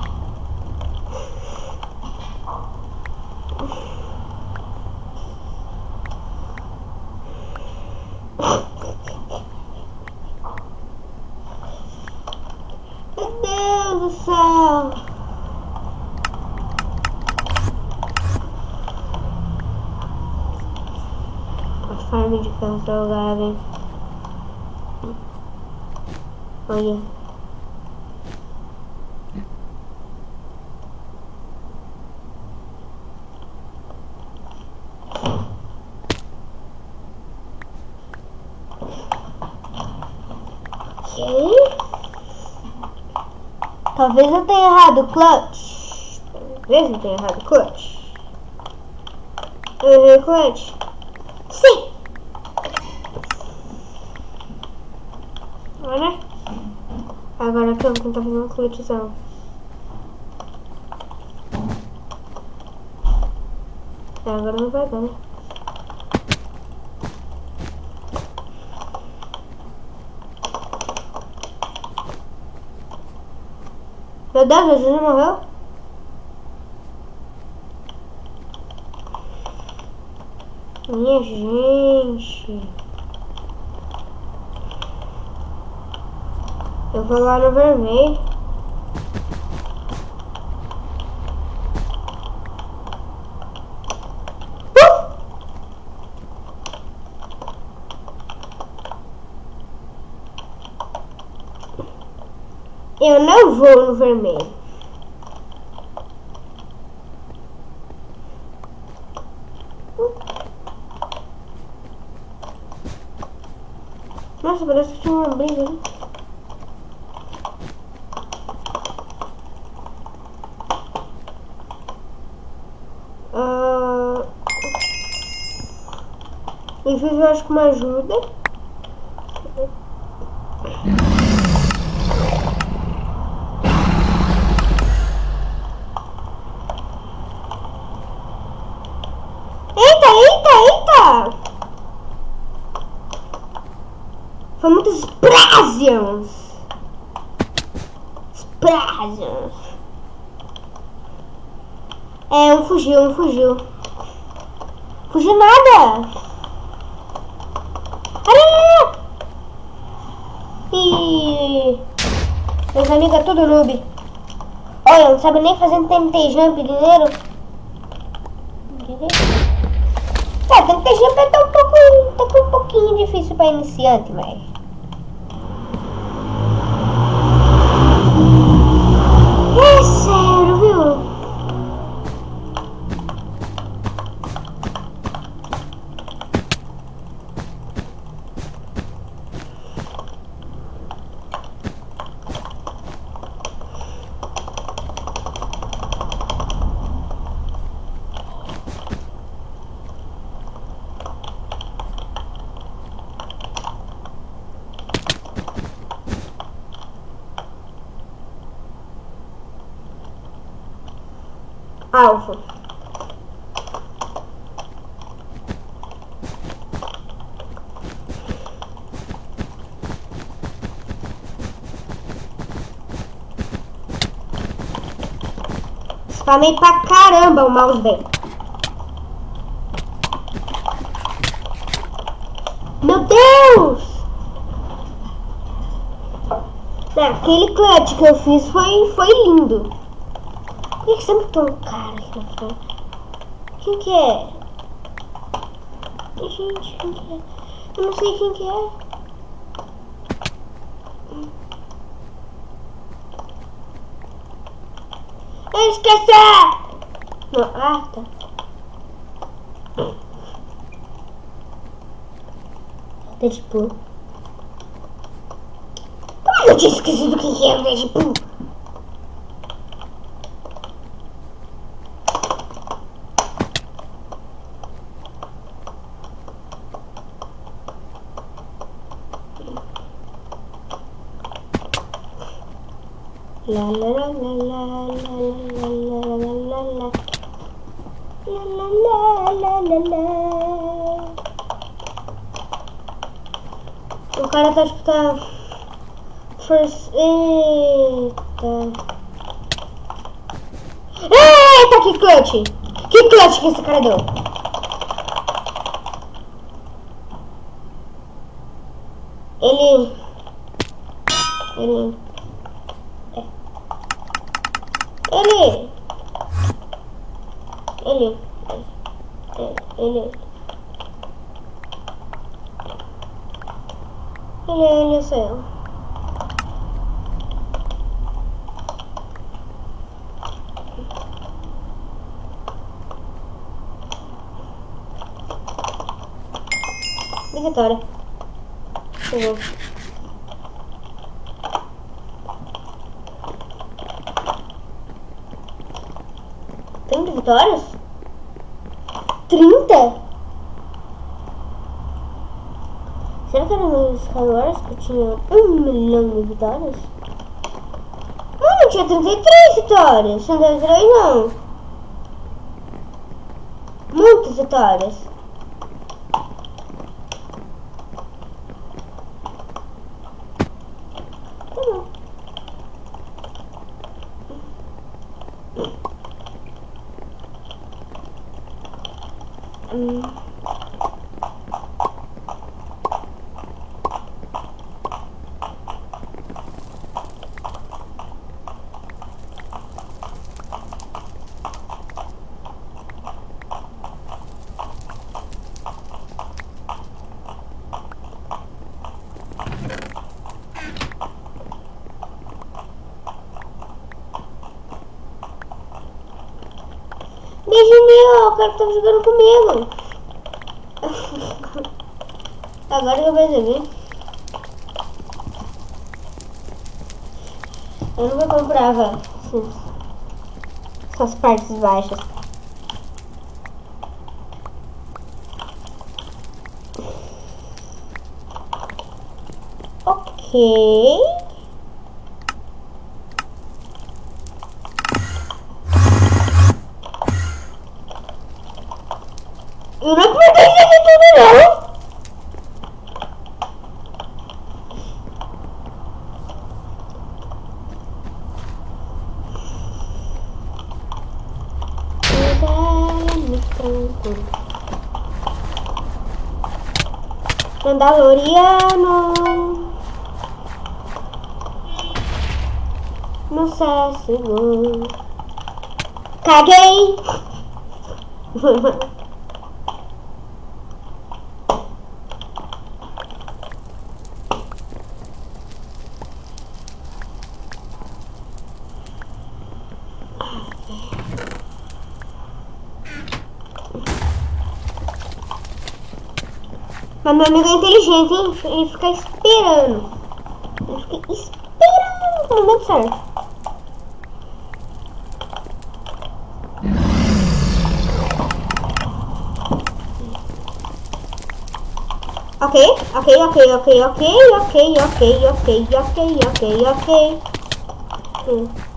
Meu Deus do céu! A farm de ferro salgado, hein? Olha. Ok. Talvez eu tenha errado o clutch. Talvez eu tenha errado o clutch. Eu errei o clutch. Sim! Olha. Agora que eu vou tentar fazer uma clutchzão. Agora não vai dar, né? Meu Deus, a Júlia morreu? Minha gente. Eu vou lá no vermelho. Uh! Eu não vou no vermelho. Nossa, parece que tinha uma briga ali. Ah, Isso eu acho que uma ajuda. eita, eita! Foi muitos Brazians! Brazians! É, um fugiu, um fugiu. Fugiu nada! Ai, ai, ai. Meus amigos é tudo noob. Olha, não sabe nem fazer um TNT jump, guerreiro. Jump é tá um pouco, tá um pouquinho difícil pra iniciante, mas... É sério, viu? alvo. Spamei pra caramba o mouse dele. Meu Deus! Aquele clutch que eu fiz foi, foi lindo. Por que sempre tem um cara aqui na frente? Quem que é? Gente, quem que é? Eu não sei quem que é. Não, ah, tá. Deadpool. Como eu tinha esquecido quem que é o Deadpool? O cara tá que tá. Eita Eita, que clutch Que clutch que esse cara deu Ele Ele. Ele. Ele. Ele, ele sou eu. Vitória. Chegou. Trinta vitórias? Trinta? Será que era no Skywars que eu tinha um milhão de vitórias? Eu tinha 33 vitórias. 33 não. Muitas vitórias. Tá bom. Hum. Beijinho, o cara que tava jogando comigo. Agora eu percebi. Eu nunca comprava essas partes baixas. Ok. Tandoriano, não sei se Senhora Caguei! Mas meu amigo é inteligente, hein? Ele fica esperando. Ele fica esperando o momento certo. Ok, ok, ok, ok, ok, ok, ok, ok, ok, ok, ok. Hum.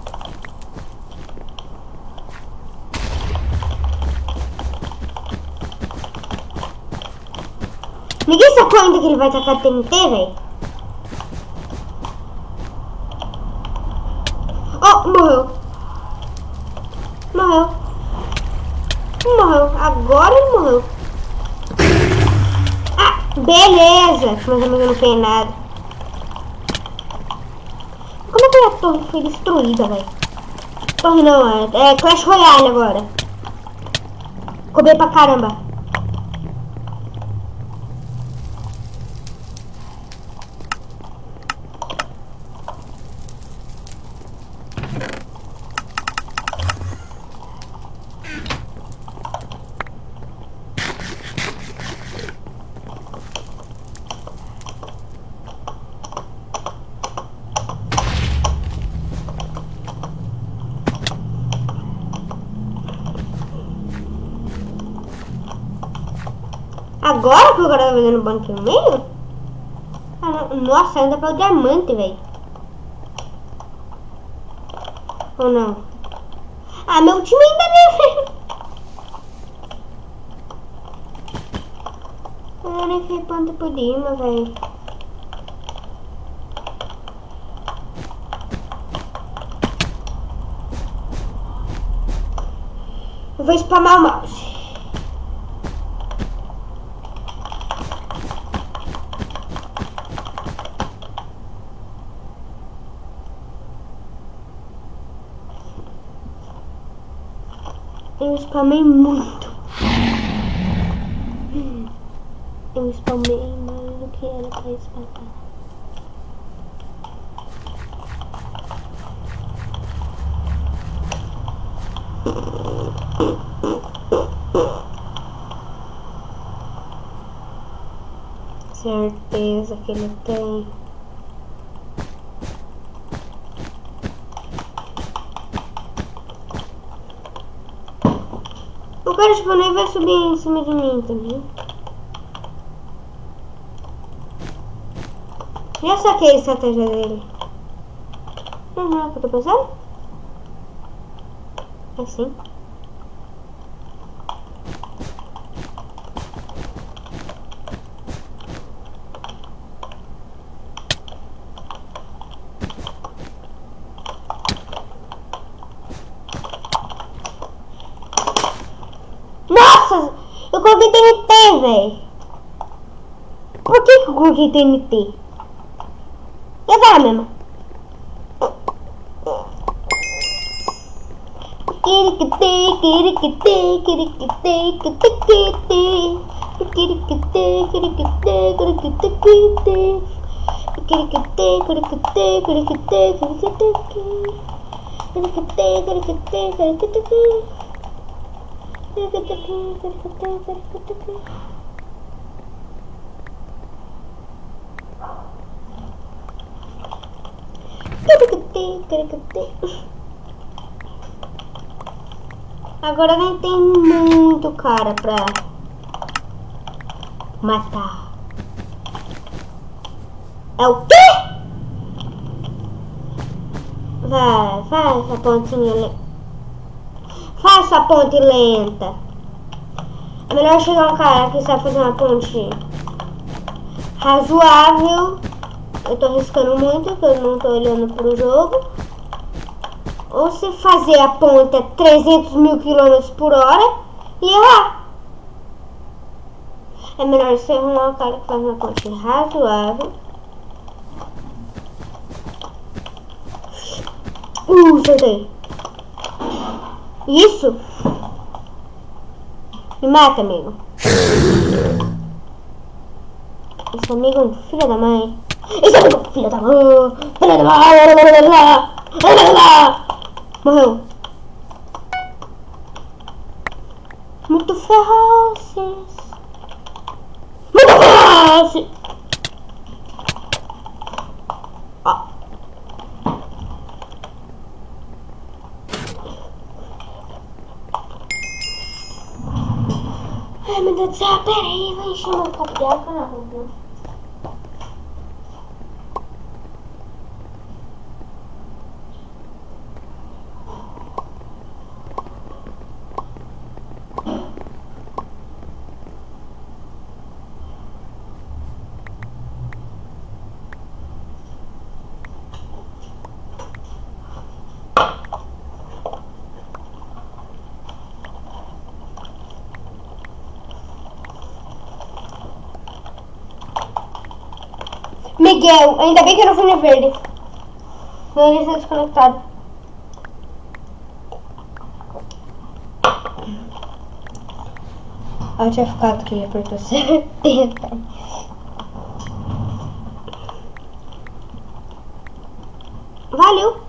Ainda que ele vai tacar TNT, velho? Oh, morreu. Morreu. Morreu. Agora ele morreu. Ah, beleza. Mas eu não fez nada. Como é que a torre foi destruída, velho? Torre não, é, é Clash Royale agora. Comer pra caramba. Agora que o banco no meio? Ah, Nossa, ainda pelo diamante, velho. Ou não? Ah, meu time ainda nem Eu nem fez ponto por cima, velho. Eu vou spamar o mouse. Eu spamei muito. Eu spamei mais do que era pra spamar. Certeza que ele tem. Tipo nem vai subir em cima de mim também. Já saquei a estratégia dele. Uhum, é o que eu tô pensando? Assim. güey. ¿Por qué Gogi tiene ti? Ya para, mamá. Agora nem tem muito cara pra matar. É o quê? Vai, faz essa pontinha ali. Faça a ponte lenta. É melhor chegar um cara que sabe fazer uma ponte razoável. Eu tô arriscando muito, porque eu não tô olhando pro jogo. Ou se fazer a ponte a 300 mil quilômetros por hora, e errar. É melhor você arrumar o cara que faz uma ponte razoável. Uh, acertei. Isso? Me mata, amigo. Esse amigo é um filho da mãe. Esse amigo é um filho da mãe. Filho da mãe. Morreu. Muito ferozes. Muito ferozes. Ó. Ai, meu Deus do céu, peraí, vai encher meu copo de água na rua. Miguel, ainda bem que eu não fui no verde. Não ia ser desconectado. Eu tinha ficado que apertou certeza. Valeu.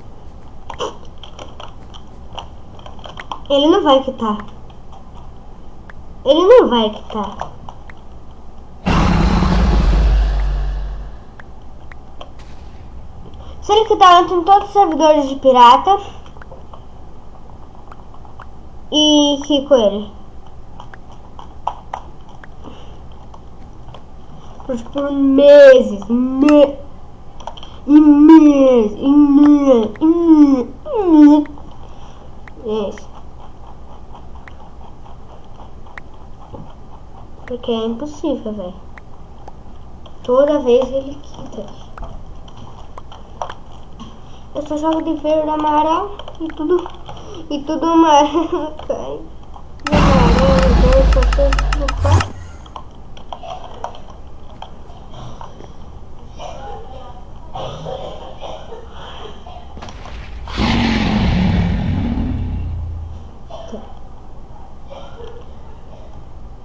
Ele não vai quitar. Ele não vai quitar. Se ele quitar, entra em todos os servidores de pirata. E fico ele. Por, meses. Me, e meses. E meses. E meses. E meses. Porque é impossível, velho. Toda vez ele quita. Eu só jogo de verde, amarelo e tudo. E tudo amarelo.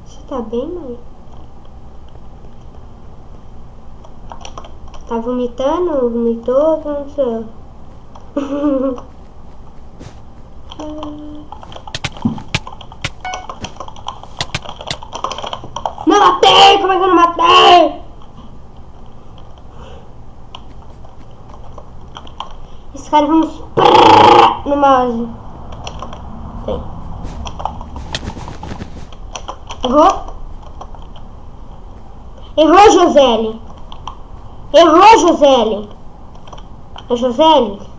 Você tá bem, mãe? Tá vomitando? Vomitou? O que aconteceu? Não matei! Como é que eu não matei? Esse cara pé no mouse. Tem. Errou? Errou, Josele. Errou, Josele. É Josele?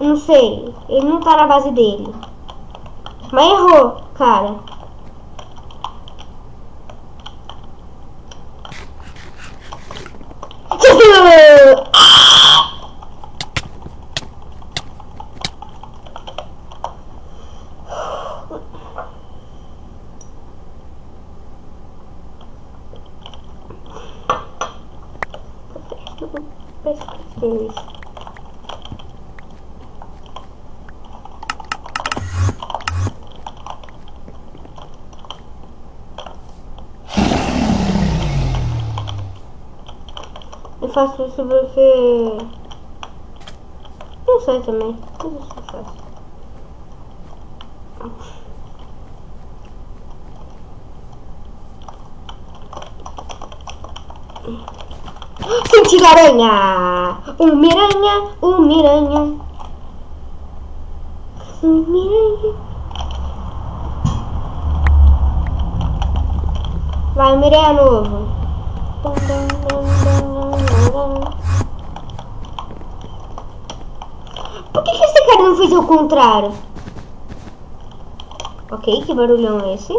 Não sei. Ele não tá na base dele. Mas errou, cara. Isso. Faço isso porque... Não sei também. Eu faço. Sentido aranha! Um miranha, um miranha. Um miranha. Vai, miranha novo. O contrário? Ok, que barulhão é esse?